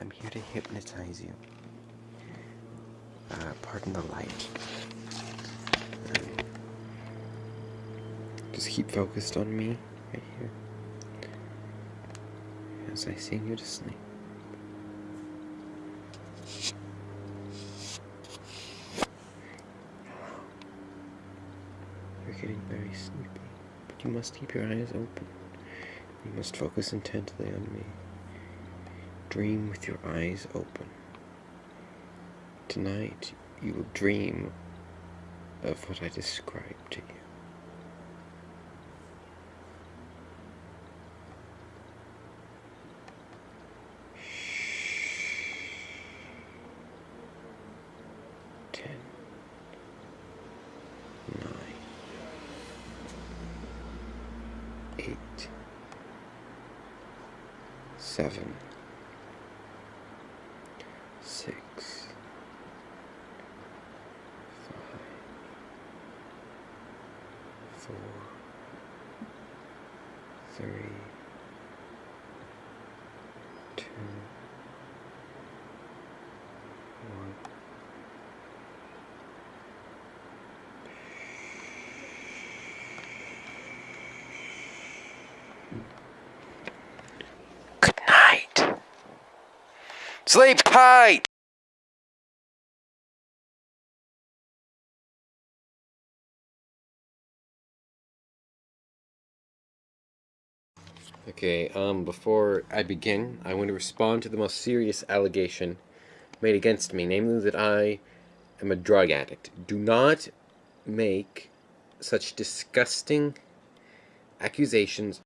I'm here to hypnotize you. Uh, pardon the light. Um, just keep focused on me, right here. As I sing you to sleep. You're getting very sleepy, but you must keep your eyes open. You must focus intently on me. Dream with your eyes open. Tonight, you will dream of what I described to you. Ten, nine, eight, seven, six, five, four, three, two, one. Good night. Sleep tight. Okay, um, before I begin, I want to respond to the most serious allegation made against me, namely that I am a drug addict. Do not make such disgusting accusations